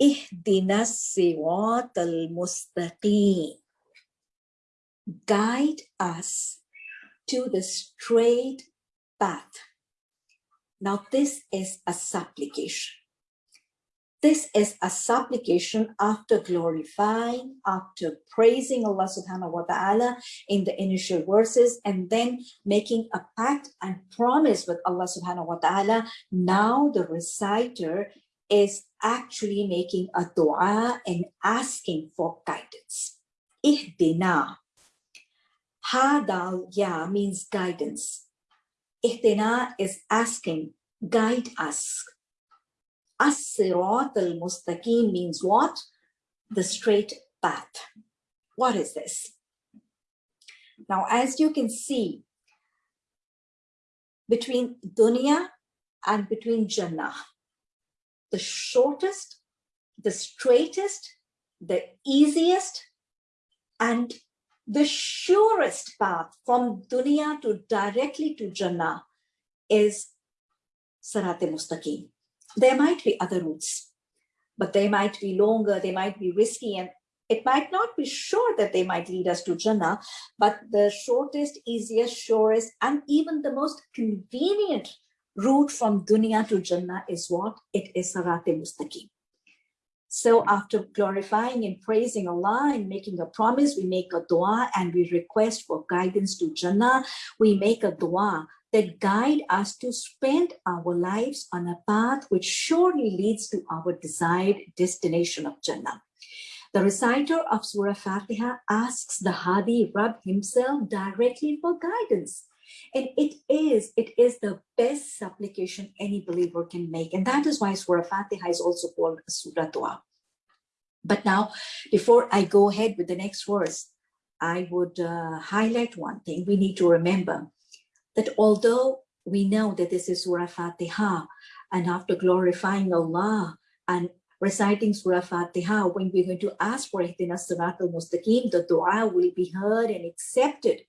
Ihdina sirat al-mustaqim. Guide us to the straight path. Now this is a supplication. This is a supplication after glorifying, after praising Allah subhanahu wa ta'ala in the initial verses, and then making a pact and promise with Allah subhanahu wa ta'ala. Now the reciter is actually making a dua and asking for guidance. Ihdina. Hadal ya means guidance. Ihdina is asking, guide us As-sirat al-mustaqim means what? The straight path. What is this? Now, as you can see, between dunya and between Jannah, the shortest, the straightest, the easiest, and the surest path from dunya to directly to Jannah is Sarat Mustaqim. There might be other routes, but they might be longer, they might be risky, and it might not be sure that they might lead us to Jannah, but the shortest, easiest, surest, and even the most convenient route from dunya to Jannah is what? It is Sarat Mustaqim. So after glorifying and praising Allah and making a promise, we make a dua and we request for guidance to Jannah. We make a dua that guide us to spend our lives on a path which surely leads to our desired destination of Jannah. The reciter of Surah Fatiha asks the Hadi Rab himself directly for guidance. And it is, it is the best supplication any believer can make. And that is why Surah Fatiha is also called Surah Dua. But now, before I go ahead with the next verse, I would uh, highlight one thing we need to remember that although we know that this is Surah Fatiha, and after glorifying Allah and reciting Surah Fatiha, when we're going to ask for Ihdina Sirat al-Mustaqim, the dua will be heard and accepted